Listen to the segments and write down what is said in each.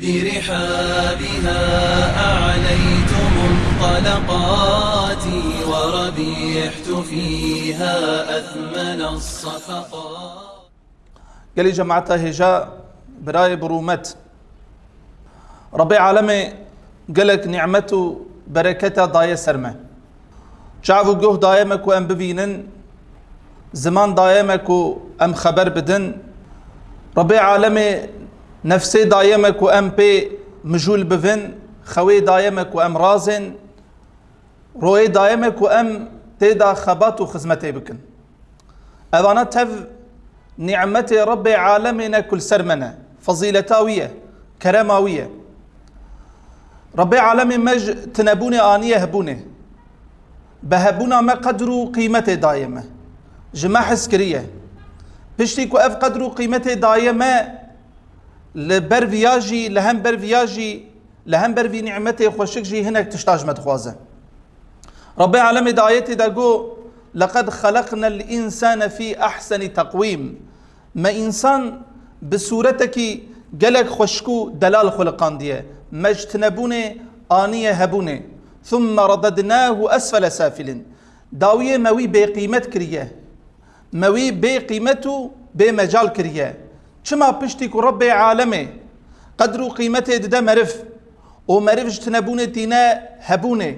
برحابها أعليت منطلقاتي وربيحت فيها أثمن الصفقات. قال جماعة هجاء براي برومت ربي عالمي قالك نعمته بركته ضاية سرمة. شعفو جوه دايمك وام ببينن زمان دايمك وام خبر بدن. ربي عالمي نفسي دايمك وأم بي مجول بفن خوي دايمك وأم رازن. روي دايمك وأم تيدا خبات وخزمتي بكن. أذانا تف نعمتي ربي عالمنا كل سرمنا فضيلتاوية كرماوية. ربي عالمي مج تنبوني آنية هبوني. بهبونا ما قدروا قيمته دايمة. جماع حسكرية بشتي اف قدروا قيمته دايمة لبر فياجي لهم بر فياجي لهم بر في نعمته خوشك جي هناك تشتاج مدخوازة ربي عالمي دايتي داقو لقد خلقنا الإنسان في أحسن تقويم ما إنسان بصورتك قالك خشكو دلال خلقان ديه مجتنبوني آنية هبوني ثم رددناه أسفل سافل داوية موي بقيمة كريه موي بقيمته بمجال كريه چما پشتی کو رب عالمه. قدر و قیمت دده مرف. و مرفش تنبونه دینه هبونه.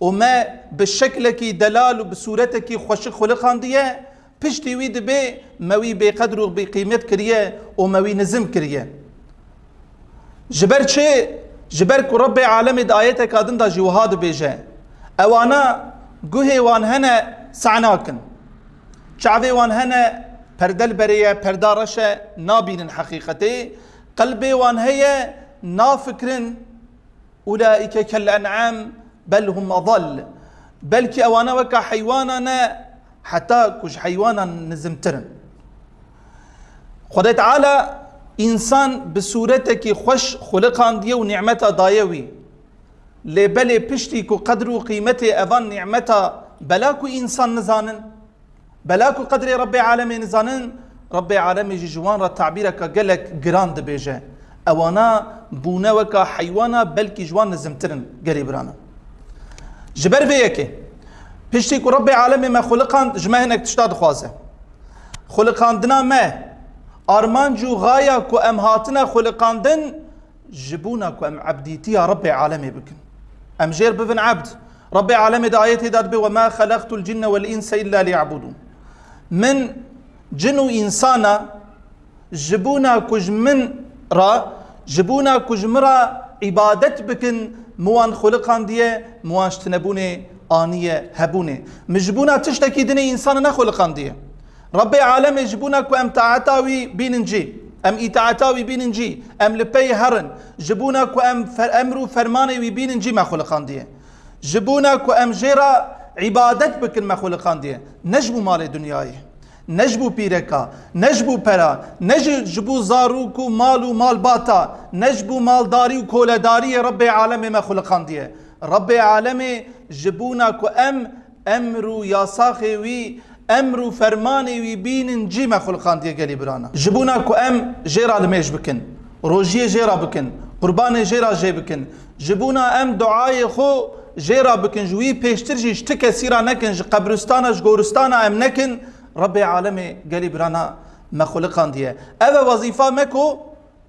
و ما بالشکل کی دلال و بصورت کی خوش خلقان دیه. پشتی وی دبه موی بی قدر و بی قیمت کریه. و موی نزم کریه. جبر چه؟ جبر کو رب عالم د آیت کادن دا جوهاد بیجه اوانا گوه وان هنه سعناکن چعوه وان هنه پەردەل بەرەیە پەرداڕەشە نابینن حەقیقەتێ قەلبێوان هەیە نافکرن. أولئك كالأنعام بل هم أضل. بلكي أوانا وكا حيوانا حتى كش حيوانا نزمترن. خدای تعالى انسان بصورتك خوش خلقان ديه ونعمتا دايوي لبلي پشتي كو قدر وقيمته اذان نعمتا بلاكو انسان نزانن. بلاكو قدر ربي عالمي نزانن ربي عالمي جوان قالك جراند بيجا أوانا بونا وكا حيوانا بلكي جوان نزمترن قريبرانا جبر بيكي پشتی کو رب عالم ما خلقان جمع هنک تشتاد خوازه. خلقاندنا ما. أرمان جو غایا کو أم هاتنا خلقاندن جبونا کو أم عبديتي رب عالمي بكن. أم جير ببن عبد. رب عالمي دعايتي داد بي وما خلقت الجن والإنس إلا ليعبدون. من جنو إنسانا جبونا كج من را جبونا كج مرا عبادت بكن موان خلقان ديه موان شتنبونه آنية هبونة. مجبونا تشتكي دني إنسان نخل قاندية ربي عالم جبونا كو أم تعتاوي بيننجي أم إتعتاوي بيننجي أم لبي هرن. جبونا كو أم فر أمرو فرماني وي ما خلقان ديه جبونا كو أم جيرا عبادت بكن ما خلقان ديه نجبو مال دنياي نجبو بيركا نجبو برا نجبو زاروكو مالو مال باتا. نجبو مالداري وكولداري ربي عالم ما خلقان ديه رب عالم جبونا كو ام. امرو ياساخي وي امرو فرماني وي بين جيما خلقان دي قالي برانا. جبونا كو ام. جيرا الميش بكن روجيه جيرا بكن قرباني جيرا جي بكن جبونا ام دعاي خو. جيرا بكن جوي بيشتر جي اشتكى سيرا نكن جي قبرستانا جغورستانا ام نكن ربي عالمي قالي برانا ما خلقان دي اذا وظيفة مكو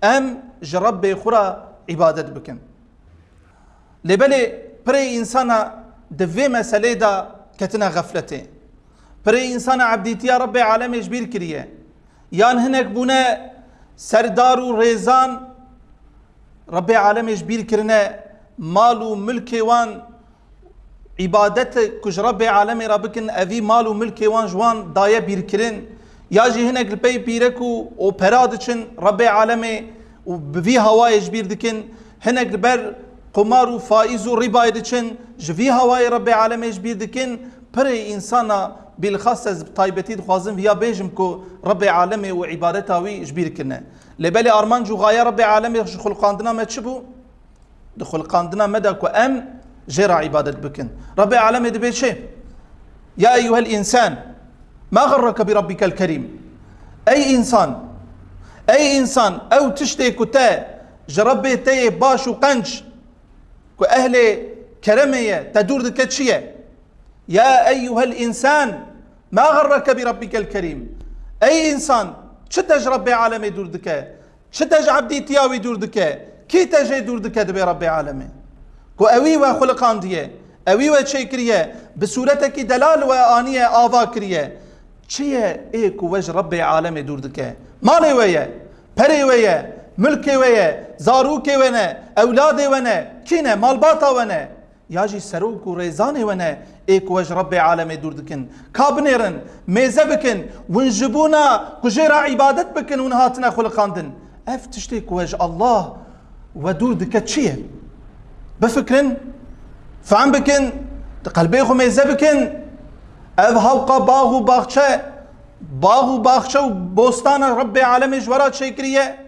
ام جرب خورا عبادت بكن لبلي بري إنسانا دفي مسألة دا كتنا غفلته بري إنسانا عبديتيا ربي عالم جبير كريه يان هناك بونا سردار ريزان ربي عالم جبير كرنا مالو ملكي وان عبادت كج ربي عالمي ربكن أفي مالو ملكي وان جوان دايا بيركرن ياجي هناك البي بيركو أو برادچن ربي عالمي وبفي هواي جبير دكن هناك البر قمار و فائز و ربا دچن جوی هوای رب العالمین بیر دکن. پر انسانا بالخاص از طایبتی دخوازم یا بیجم کو رب العالمین و عبادتا وی جبیر کنه لبلی آرمان جو غایا رب العالمین خلقاندنا ما تشبو خلقاندنا مدى كو ام جرى عبادة بكن. رب العالمين دبي شيء. يا أيها الإنسان ما غرك بربك الكريم؟ أي إنسان أي إنسان أو تشتي كتا جربي تي باش وقنج كو أهل كرمية تدور دكتشية يا أيها الإنسان ما غرك بربك الكريم؟ أي إنسان شتج ربي عالمي دور دكا شتج عبدي تياوي دور دكا كي تجي دور دكا دبي ربي عالمي كو أوي وخلقان ديه أوي وشي كريه بصورتك دلال وآنية آفا كريه چیه ای کو وج رب عالم دور دکه مالی ویه پری ویه ملکی ویه زاروکی ونه أولاد ونه کینه مالباتا ونه یا جی سروک و ریزانی ونه ای کو وج رب عالم دور دکن. کابنیرن میزه بکن ونجبونا کجیرا عبادت بکن ونهاتنا خلقاندن. اف تشتی کو وج الله و دور دکه بفكرن فعم بكن قلبي خو ميزه بكن اف هوقا باغ و باغچه باغ و باغچه و بوستان رب عالم جورا شکریه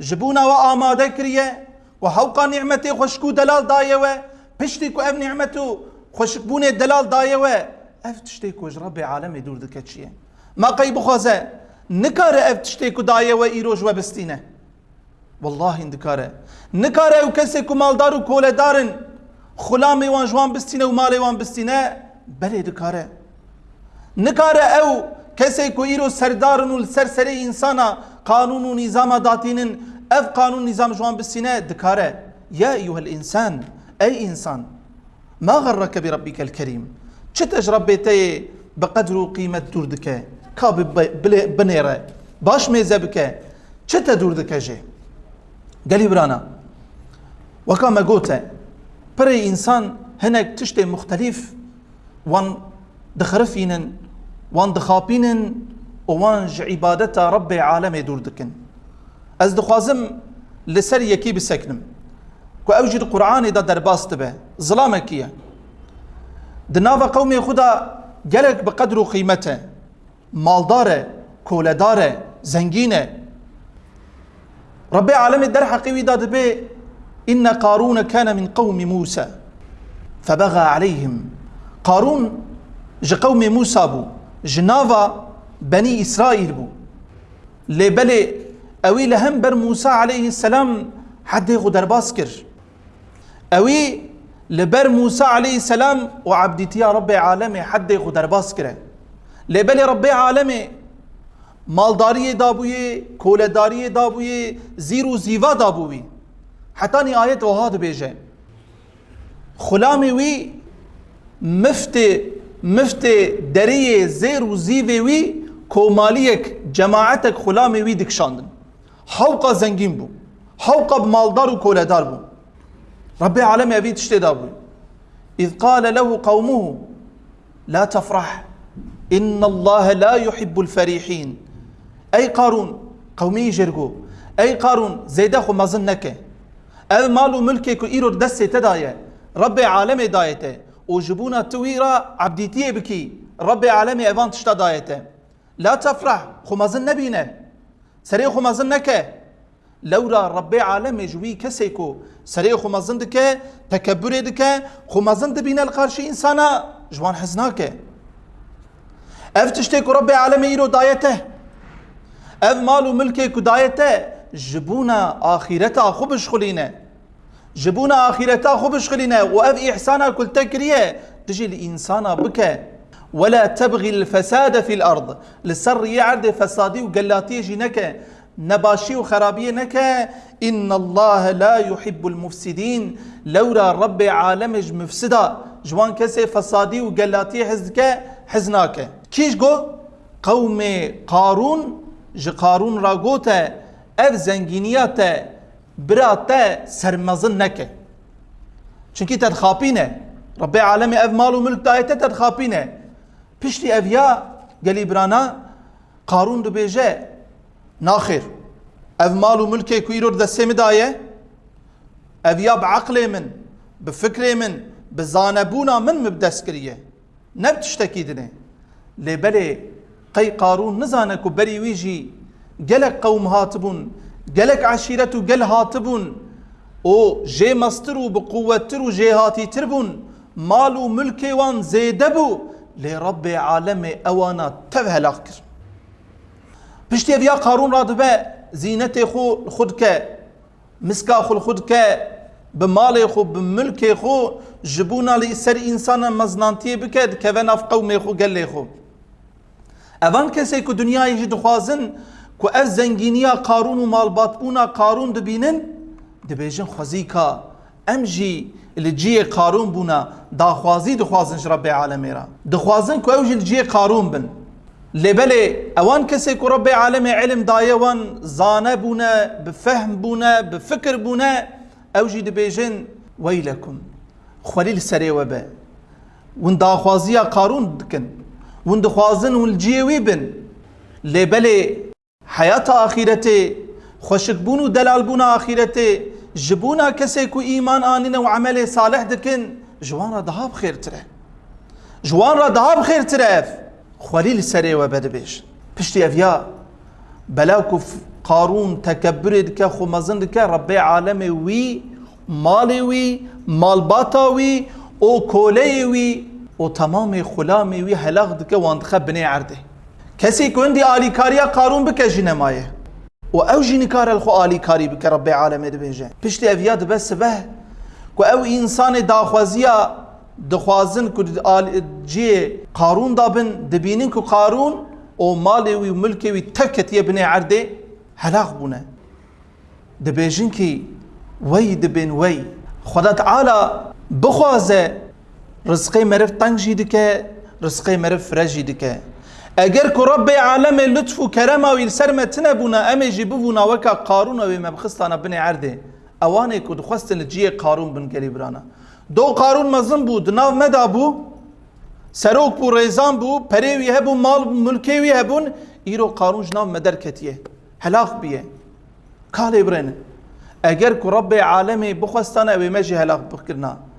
جبونا و آماده کریه؟ و هوقا نعمتی خوشکو دلال دایه و پشتی کو اف نعمتو خوشکبونه دلال و اف تشتی کو رب عالم دور چیه؟ ما قی بخوازه نکاره اف تشتی کو دایه و ایروج و بستینه. والله اندکاره نکاره أو کسی کو مالدار و کولدارن خلامی وان جوان بستینه و مالی وان بستینه بله دکاره نکاره أو کسی کو ایرو سردارن و سرسری انسانا قانون و نظام داتینن اف قانون نظام جوان بسینه دکاره يا أيها الإنسان أي إنسان ما غرك بربك الكريم چت ربيتي بقدر وقيمة دوردك كاب بنيرة باش ميزة بك چت دوردك جي قالي برانا وكما قلت بري إنسان هناك تشتي مختلف وان دخرفينن وان دخابينن وان عبادتا رب عالم دكن از دخوازم لسر يكي بسكنم كو اوجد قرآن دا درباس تبه ظلامه كيه دناوا قومي خدا جلك بقدر قيمته مالداره كولداره زنجينه رب العالمين الدرح حقي وداد بي. إن قارون كان من قوم موسى. فبغى عليهم. قارون ج قوم موسى بو جنافا بني إسرائيل بو. لبلي أوي لهم بر موسى عليه السلام حد غدر باسكر. أوي لبر موسى عليه السلام وعبدتي يا رب العالمين حد غدر باسكر لبلي رب العالمين Rebbê alemê maldariyê dabûyê koledariyê dabûyê zîr û zîva dabûyî hetanî ayet wiha dibêje xulamê wî miftê مفتي دري زير وزيفي وي كوماليك جماعتك خلامي وي دكشاندن حوقا زنجين بو. حوقا بمالدار وكولدار بو. ربي عالمي أبي تشتي دابو إذ قال له قومه لا تفرح إن الله لا يحب الفريحين أي قارون قومي جرقو أي قارون زيدخو مظنك أي مالو ملكك إيرو دسي تدايا ربي عالمي دايته. وجبونا تويرا عبديتيه بكي ربي عالمي ايفان تشتا دايته. لا تفرح خمازن نبينه. سري خمازن نكه لورا ربي عالمي جوي كسيكو سري خمازن دكه تكبر دكه خمازن دبينه القرشي إنسانا جوان اف يرو دايته اف مالو ملكي دايته جبونا اخرتها خبش خلينه جبونا آخرتا خو بشغلنا وأف إحسانا كل تكريه تجي الإنسان بك ولا تبغي الفساد في الأرض لسر يعرض فسادي وقلاتي جنك نباشي وخرابية نك إن الله لا يحب المفسدين لورا رب عالمج مفسدا جوان كسي فسادي وقلاتي حزك حزناك كيش جو قوم قارون جي قارون راغوتا اف زنگينياتا برا سرمزن نکه چونکی تد خاپینه رب عالمی اف مال و ملک دایته تد خاپینه پشتی اویا گلی برانا قارون دو بیجه ناخر اف مال و ملک کویرو دسته مدایه اویا بعقل من بفکر من بزانبونا من مبدس کریه نبتشتکی دنه لبلی قي قارون نزانه كو قي قارون نزان بري ويجي جلك قوم هاتبون جلك عشيرة جل هاتبون. أو جي مسترو بقوة ترو جي هاتي تربون مالو ملكي وان زيدبو لرب عالمي اوانا تبه لاخر بشتي يا قارون رادبا زينتي خو خودك مسكا خو خودك بمال خو بملك خو. جبونا لسر انسان مزنانتي بكد كفن اف قومي خو قال خو. کسی که دنیای جد خوازن که از زنگینیا قارون و مالبات بونا قارون دبینن دبیجن خوزی که ام جی لجی قارون بونا داخوازی دخوازن رب العالمین را دخوازن که اوجی لجی قارون بن لبله اوان کسی که رب العالم علم دایه وان زانه بونه بفهم بونه بفکر بونه اوجی دبیجن ویلکم خلیل سری وبه ون داخوازی قارون دکن ون دخوازن ون الجیوی بن. لبله حیات آخرته خوشک بون و دلال بون آخرته جبونا کسی کو ایمان آنین و عمل صالح دکن جوان را دهاب تره جوان را دهاب خیر تره خلیل سری و بده بیش. پشتی افیا بلاکو قارون تکبر دکه خو مزن دکه رب عالم وی مال وی مالباتا وی أو O tamamê xulamê wî helaq dike wan dixe binê erdê. Kesê ku hindî alîkariya Qarûn bike ji nemayê. û ew jî nikare xwe alîkarî bike Rebbê alemê dibêje. Piştî ev ya dibe sibeh ku ew însanê daxwaziya dixwazin ku ciyê Qarûn da bin dibînin ku Qarûn o malê wî milkê wî tev ketiye binê erdê helaq bûne. Dibêjin ki وی دبین وی خدا تعالی بخوازه رزقی مرف تنگ جی دکه رزقی مرف فرجی دکه اگر که رب عالم لطف و کرم و سر متنه بونا امی جی ببونا وکا قارون و مبخستانا بنی عرده اوانه که دخواستن لجی قارون بن گلی برانا. دو قارون مزن بود ناو مدا بو سروک بو ریزان بو پریوی هبو مال ملکیوی هبون ایرو قارون جناو مدر کتیه. هلاخ بیه. کالی برنه. اگر که رب عالمی بخواستانا اوی مجی هلاخ بکرنا.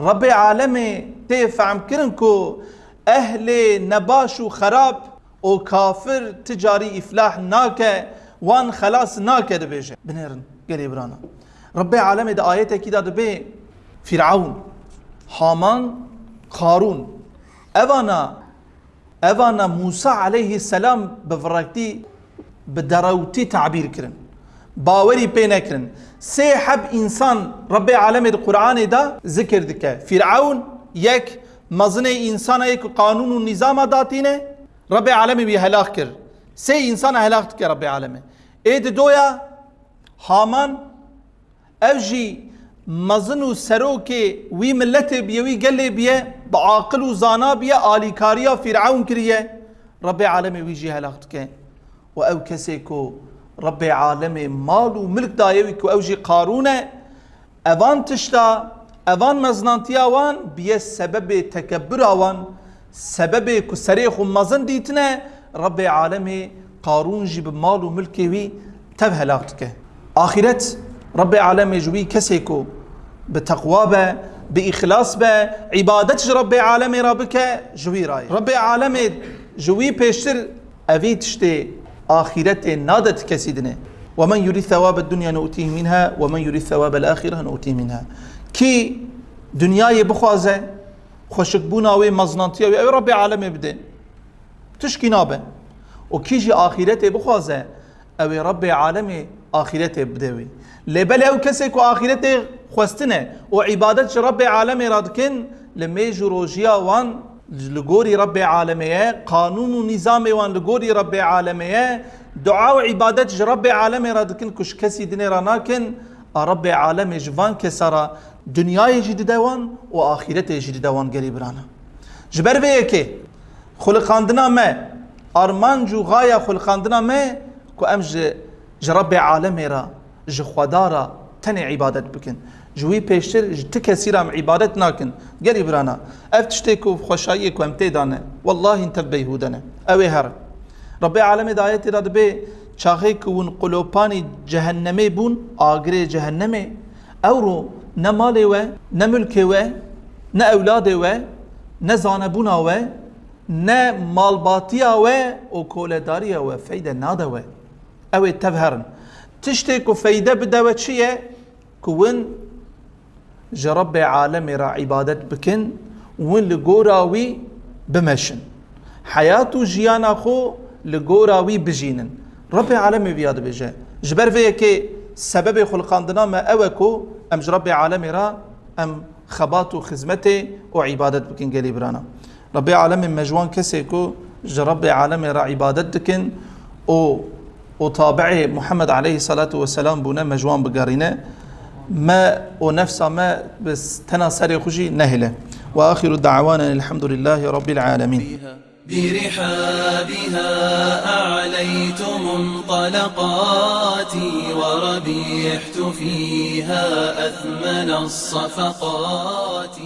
رب عالمی تفهم کرن که أهل نباش و خراب أو کافر تجاری إفلاح ناکه وان خلاص ناکه دبیجه بنیرن گلی برانا رب عالم ده آیت کی داد به فرعون حامان قارون. اوانا اوانا موسى عليه السلام بفرقتي بدروتي تعبير كرن. كرن سي حب انسان رب عالم القران ده ذكر دكه فرعون يك مزن انسان یک قانون و نظام داتینه رب العالمین بی هلاک کر سه انسان هلاک کر رب العالمین اید دویا هامان اوجی مزن و سروک وی ملت بیوی گلی بیه با عاقل و زانا بیه آلیکاریا فرعون کریه رب العالمین وی جی هلاک که و أو کسی کو رب العالمین مال و ملک دایوی کو اوجی قارونه اوان تشتا اوان مزنانتیا وان بیه سبب تکبر آوان سبب کسری خو مزن دیتنه رب عالم قارون جی مال و ملکی وی تب هلاکت که. آخرت رب عالم جوی کسی کو به تقوا به به اخلاص به عبادت رب عالم را بکه جوی رای. رب عالم جوی پیشتر اوی تشتی آخرت نادت کسی دنه ومن يريد ثواب الدنيا نؤتيه منها ومن يريد ثواب الآخرة نؤتيه منها. کی دنیای بخوازه خوشک بونا و مزنانتی و رب عالم بده تشکی نابه. و کیجی آخرت بخوازه أو رب عالم آخرت بده وی لبل أو کسی که آخرت خوستنه. و عبادت رب عالم رادکن لمیج روجیا وان لگوری رب عالمیه قانون و نظام وان لگوری رب عالمیه دعا و رب عالم رادکن کش کسی دنه را ناکن. رب عالم جوان کسرا دنیای جدی دوان و جدی دوان گری برانا جبر که خلقاندنا ما آرمان جو غایا خلقاندنا ما کو ام جرب عالم را ج خدا عبادت جوی پیشتر ت کسی را عبادت ناکن گری برانا اف تشتی کو خوشایی کو ام دانه والله انت بیهودنه اوی هر رب عالم دایت را به چاخه کون قلوبانی جهنمی بون آگره جهنمی أو رو نه و نه و نه اولادی و نه زانبونا و نه مالباتی و أو کولداری و فیده ناده و أو تفهرن تشتی که فیده بده و چیه جرب عالم را عبادت بکن وين لگوراوی بمشن حياتو جيانا خو لگوراوی بجینن رب العالمين بياد بيجي جبر فيه كي سبب خلقاندنا ما اوكو ام رب عالم را ام خبات و خزمته و عبادت بكن برانا. رب عالم مجوان كسيكو رب عالم را عبادت دكن و وطابعه محمد عليه الصلاة والسلام بنا مجوان بقارينه ما ونفس ما بس تناصر خشي نهلة. وآخر دعوانا الحمد لله رب العالمين. برحابها أعليت منطلقاتي وربيحت فيها أثمن الصفقات.